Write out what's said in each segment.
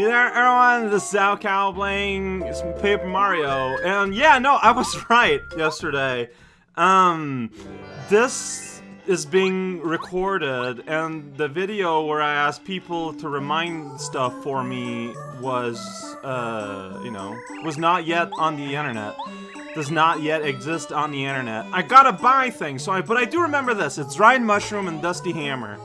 Everyone, this is Al Cow playing Paper Mario, and yeah, no, I was right yesterday. Um, this is being recorded, and the video where I asked people to remind stuff for me was, uh, you know, was not yet on the internet. Does not yet exist on the internet. I gotta buy things, so I, but I do remember this. It's Dried Mushroom and Dusty Hammer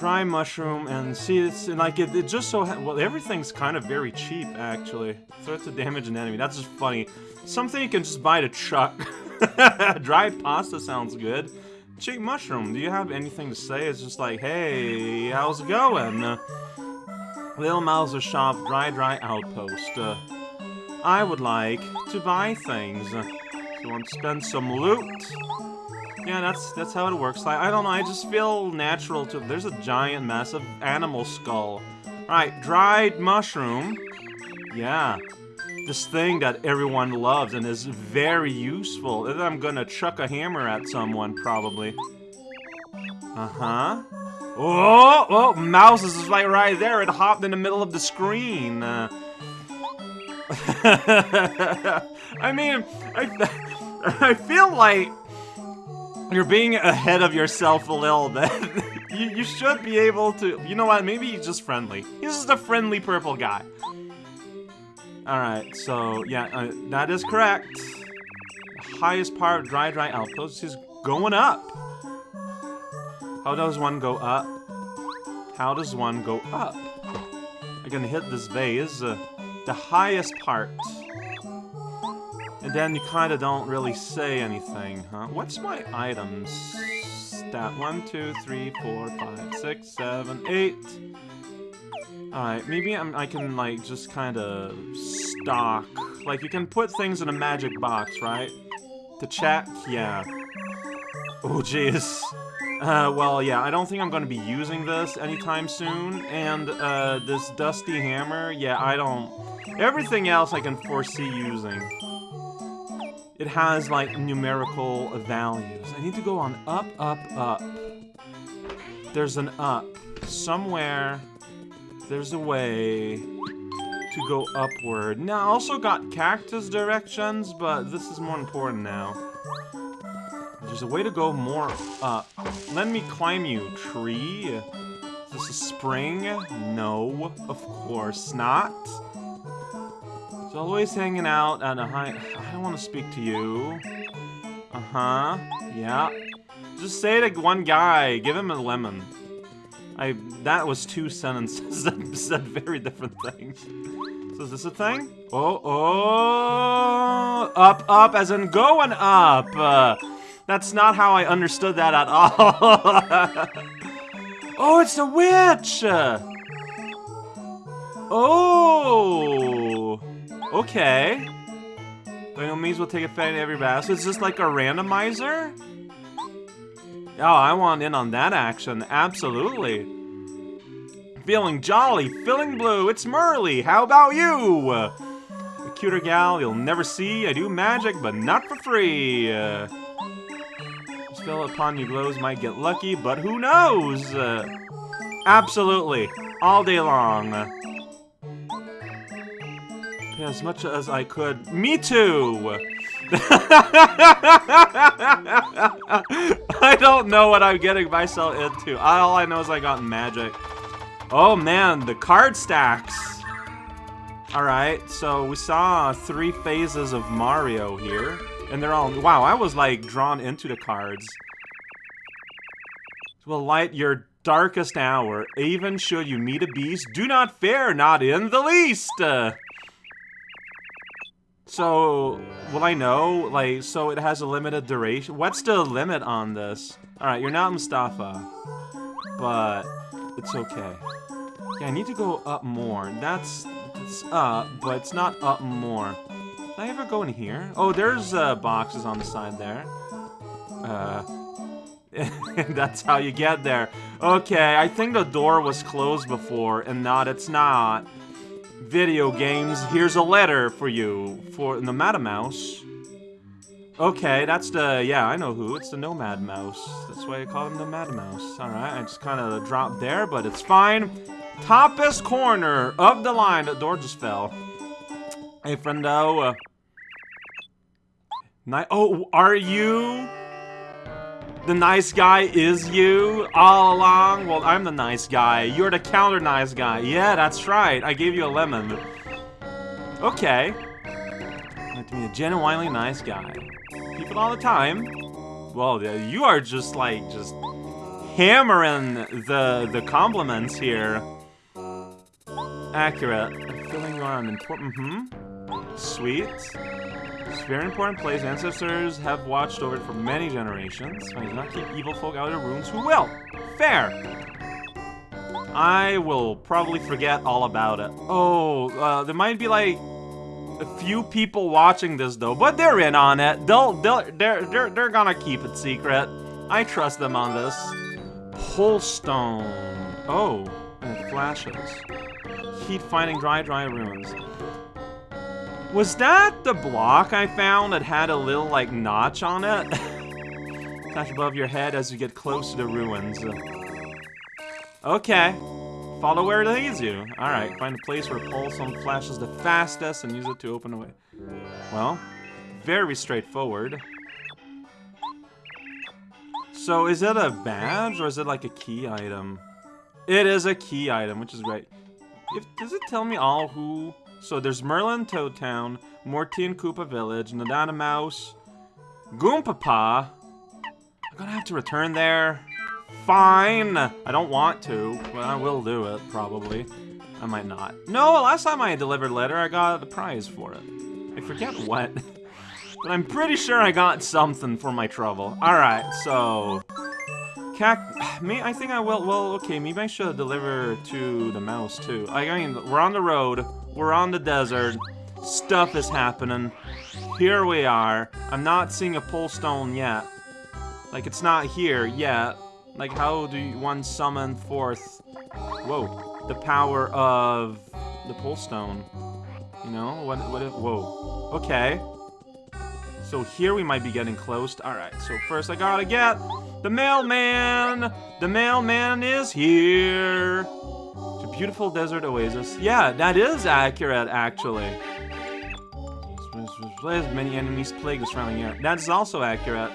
dry mushroom and see it's and like it, it just so well everything's kind of very cheap actually. Threat to damage an enemy that's just funny. Something you can just buy to chuck. Dried pasta sounds good. Cheap mushroom. Do you have anything to say? It's just like hey how's it going? Uh, little mouser shop dry dry outpost. Uh, I would like to buy things. So want to spend some loot yeah, that's that's how it works. Like, I don't know, I just feel natural to- there's a giant, massive animal skull. Alright, dried mushroom. Yeah. This thing that everyone loves and is very useful. I'm gonna chuck a hammer at someone, probably. Uh-huh. Oh, oh, mouse is like right there. It hopped in the middle of the screen. Uh, I mean, I, I feel like you're being ahead of yourself a little bit. you, you should be able to... You know what? Maybe he's just friendly. He's just a friendly purple guy. Alright, so, yeah, uh, that is correct. The highest part of Dry Dry Outpost is going up. How does one go up? How does one go up? I can hit this vase. Uh, the highest part. Then you kind of don't really say anything, huh? What's my items? Stat 1, 2, 3, 4, 5, 6, 7, 8. Alright, maybe I'm, I can, like, just kind of stock. Like, you can put things in a magic box, right? To check? Yeah. Oh, jeez. Uh, well, yeah, I don't think I'm going to be using this anytime soon. And, uh, this Dusty Hammer, yeah, I don't... Everything else I can foresee using. It has, like, numerical values. I need to go on up, up, up. There's an up. Somewhere, there's a way to go upward. Now, I also got cactus directions, but this is more important now. There's a way to go more up. Let me climb you, tree. Is this a spring? No, of course not. It's always hanging out at a high... I don't want to speak to you. Uh-huh. Yeah. Just say to one guy, give him a lemon. I... That was two sentences that said very different things. So is this a thing? Oh, oh... Up, up, as in going up! Uh, that's not how I understood that at all. oh, it's a witch! Oh! Okay. By no means will take effect every battle. So it's just like a randomizer? Oh, I want in on that action. Absolutely. Feeling jolly, feeling blue, it's Merlee. How about you? A cuter gal you'll never see. I do magic, but not for free. Uh, spell upon you glows might get lucky, but who knows? Uh, absolutely. All day long as much as I could. Me too! I don't know what I'm getting myself into. All I know is I got magic. Oh man, the card stacks! Alright, so we saw three phases of Mario here. And they're all- wow, I was like drawn into the cards. Will light your darkest hour, even should you meet a beast, do not fear, not in the least! Uh, so, will I know? Like, so it has a limited duration? What's the limit on this? Alright, you're not Moustafa. But, it's okay. Yeah, I need to go up more. That's, it's up, but it's not up more. Did I ever go in here? Oh, there's uh, boxes on the side there. Uh, that's how you get there. Okay, I think the door was closed before, and not, it's not video games, here's a letter for you. For the Nomad Mouse. Okay, that's the, yeah, I know who. It's the Nomad Mouse. That's why I call him Nomad Mouse. Alright, I just kind of dropped there, but it's fine. Toppest corner of the line. The door just fell. Hey, friendo. Uh, ni oh, are you? The nice guy is you all along? Well, I'm the nice guy. You're the counter nice guy. Yeah, that's right. I gave you a lemon. Okay. To be a genuinely nice guy. People all the time. Well, you are just like, just hammering the, the compliments here. Accurate. Feeling you are an important, mm-hmm. Sweet. It's very important place. Ancestors have watched over it for many generations. I do not keep evil folk out of ruins. Who will? Fair. I will probably forget all about it. Oh, uh, there might be like a few people watching this though, but they're in on it. They'll, they'll, they're, they're, they're gonna keep it secret. I trust them on this. Pulse Stone. Oh, and it flashes. Heat finding dry, dry ruins. Was that the block I found that had a little, like, notch on it? Touch above your head as you get close to the ruins. Okay. Follow where it leads you. Alright, find a place where Pulse Stone flashes the fastest and use it to open a way. Well, very straightforward. So, is it a badge or is it like a key item? It is a key item, which is great. If, does it tell me all who so there's Merlon Toad Town, Mortine Koopa Village, Nadana Mouse, Goompapa. I'm gonna have to return there. Fine! I don't want to, but I will do it, probably. I might not. No, last time I delivered letter, I got the prize for it. I forget what. but I'm pretty sure I got something for my trouble. Alright, so... Cac... Me, I think I will... Well, okay, maybe I should deliver to the mouse, too. I mean, we're on the road. We're on the desert. Stuff is happening. Here we are. I'm not seeing a Pulse Stone yet. Like, it's not here yet. Like, how do you, one summon forth... Whoa. The power of the Pulse Stone? You know? What, what if... Whoa. Okay. So here we might be getting close. Alright, so first I gotta get the mailman! The mailman is here! Beautiful desert oasis. Yeah, that is accurate, actually. Many enemies plague the surrounding area. That is also accurate.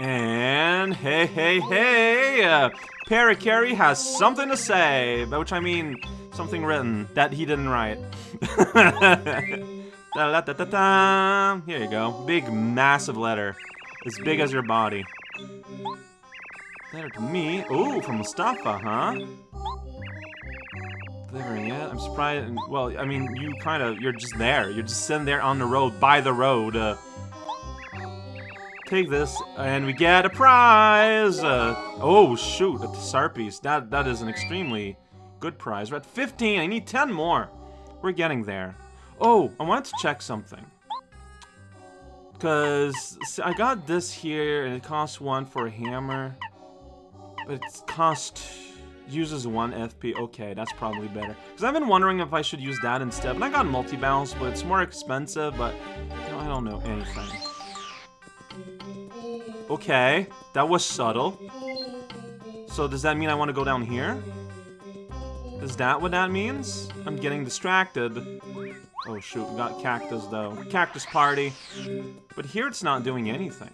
And hey, hey, hey! Uh, Parakarry has something to say, by which I mean something written that he didn't write. da, da, da, da, da. Here you go. Big, massive letter. As big as your body. Letter to me. Ooh, from Moustafa, huh? delivering it. I'm surprised. Well, I mean, you kind of, you're just there. You're just sitting there on the road, by the road. Uh, take this, and we get a prize! Uh, oh, shoot, a Star Piece. That, that is an extremely good prize. We're at 15. I need 10 more. We're getting there. Oh, I wanted to check something. Because I got this here, and it costs one for a hammer. But it costs uses one FP. Okay, that's probably better. Because I've been wondering if I should use that instead. But I got multi-bounce, but it's more expensive, but I don't know anything. Okay, that was subtle. So does that mean I want to go down here? Is that what that means? I'm getting distracted. Oh shoot, we got cactus though. Cactus party. But here it's not doing anything.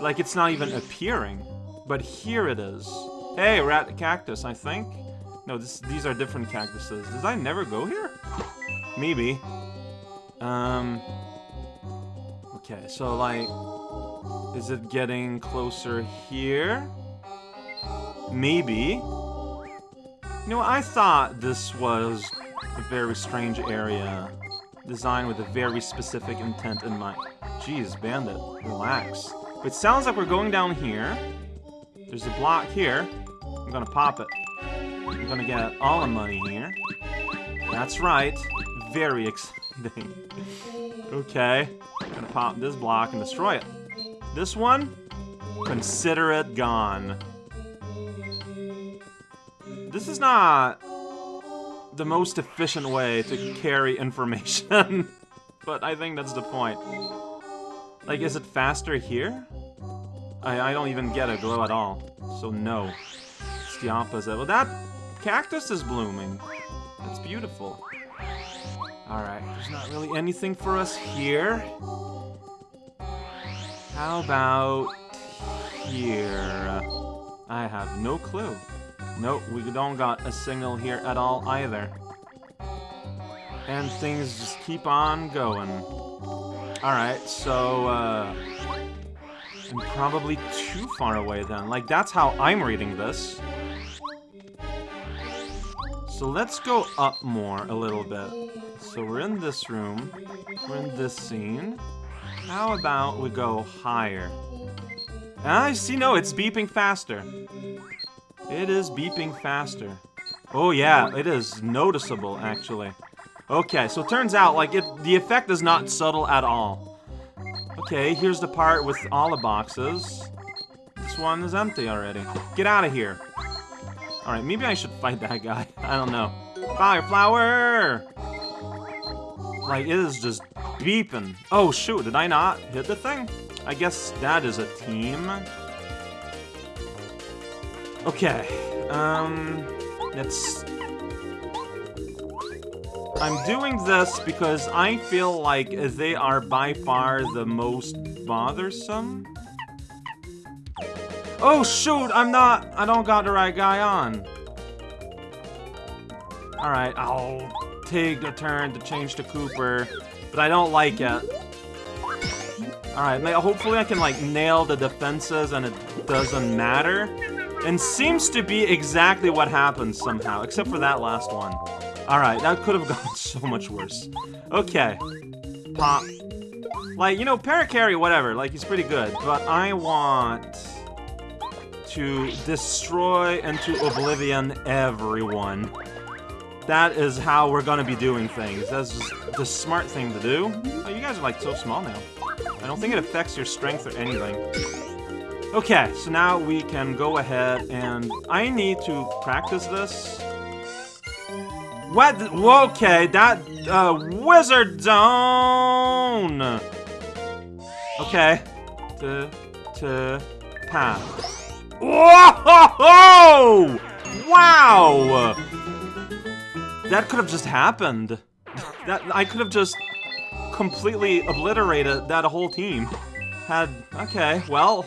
Like it's not even appearing. But here it is. Hey, rat cactus, I think. No, this, these are different cactuses. Did I never go here? Maybe. Um. Okay, so like, is it getting closer here? Maybe. You know, I thought this was a very strange area, designed with a very specific intent in mind. Jeez, Bandit, relax. It sounds like we're going down here. There's a block here. I'm gonna pop it. I'm gonna get all the money here. That's right. Very exciting. okay. I'm gonna pop this block and destroy it. This one, consider it gone. This is not the most efficient way to carry information, but I think that's the point. Like, is it faster here? I, I don't even get a glow at all. So no. it's the opposite. Well, that cactus is blooming. That's beautiful. Alright, there's not really anything for us here. How about here? I have no clue. Nope, we don't got a signal here at all either. And things just keep on going. Alright, so, uh... I'm probably too far away then. Like, that's how I'm reading this. So let's go up more a little bit. So we're in this room. We're in this scene. How about we go higher? Ah, I see, no, it's beeping faster. It is beeping faster. Oh yeah, it is noticeable, actually. Okay, so it turns out, like, it, the effect is not subtle at all. Okay, here's the part with all the boxes. This one is empty already. Get out of here. Alright, maybe I should fight that guy. I don't know. Fire flower! Like, it is just beeping. Oh, shoot, did I not hit the thing? I guess that is a team. Okay, um, let's... I'm doing this because I feel like they are by far the most bothersome. Oh shoot, I'm not, I don't got the right guy on. Alright, I'll take a turn to change to Kooper, but I don't like it. Alright, hopefully I can like nail the defenses and it doesn't matter. And seems to be exactly what happens somehow, except for that last one. Alright, that could have gone so much worse. Okay. Pop. Like, you know, Parakarry, whatever, like, he's pretty good, but I want to destroy into oblivion everyone. That is how we're gonna be doing things. That's the smart thing to do. Oh, you guys are like so small now. I don't think it affects your strength or anything. Okay, so now we can go ahead and I need to practice this. What? Okay, that uh, wizard zone. Okay, to to path. Whoa! Wow! That could have just happened. That I could have just completely obliterated that whole team. Had okay, well,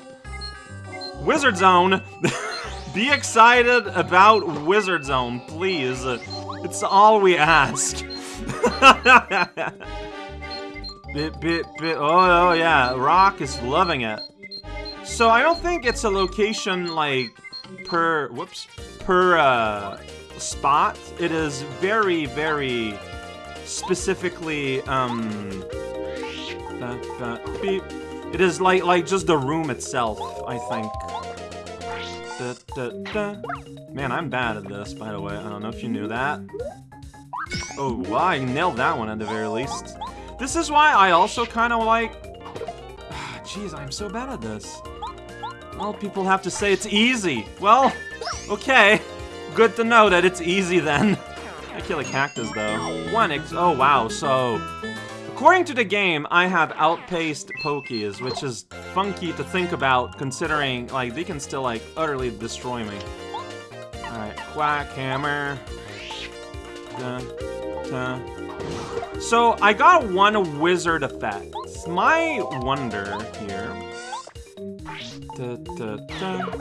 Wizard Zone. Be excited about Wizard Zone, please. It's all we ask. bit, bit, bit. Oh, oh, yeah. Rock is loving it. So I don't think it's a location like per whoops per uh, spot. It is very, very specifically, um, beep. It is like, like just the room itself, I think. Da, da, da. Man, I'm bad at this, by the way. I don't know if you knew that. Oh, wow, I nailed that one at the very least. This is why I also kind of like... Jeez, I'm so bad at this. Well, people have to say it's easy. Well, okay. Good to know that it's easy then. I kill a cactus though. One ex- oh wow, so... According to the game, I have outpaced Pokeys, which is funky to think about considering, like, they can still, like, utterly destroy me. Alright, quack, hammer. So, I got one wizard effect. My wonder here... Da, da, da.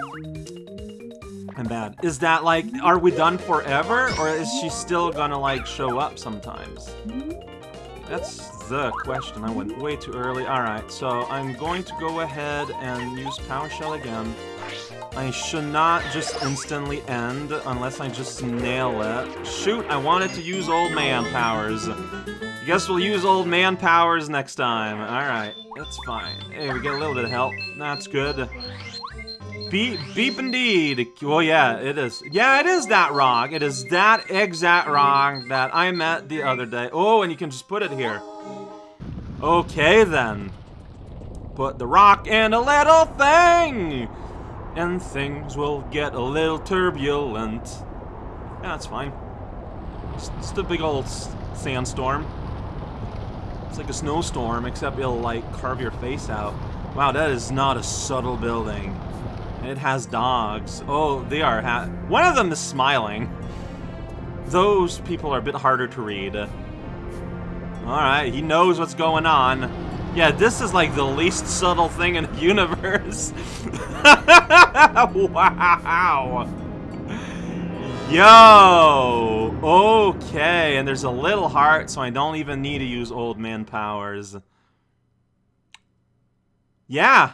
I'm bad. Is that like, are we done forever? Or is she still gonna like show up sometimes? That's the question. I went way too early. Alright, so I'm going to go ahead and use Power Shell again. I should not just instantly end unless I just nail it. Shoot, I wanted to use old man powers. I Guess we'll use old man powers next time. Alright, that's fine. Hey, we get a little bit of help. That's good. Beep, beep indeed. Well, yeah, it is. Yeah, it is that rock. It is that exact rock that I met the other day. Oh, and you can just put it here. Okay, then. Put the rock in a little thing. And things will get a little turbulent. Yeah, that's fine. It's just a big old sandstorm. It's like a snowstorm, except it'll, like, carve your face out. Wow, that is not a subtle building. It has dogs. Oh, they are One of them is smiling. Those people are a bit harder to read. Alright, he knows what's going on. Yeah, this is like the least subtle thing in the universe. wow. Yo! Okay, and there's a little heart, so I don't even need to use old man powers. Yeah,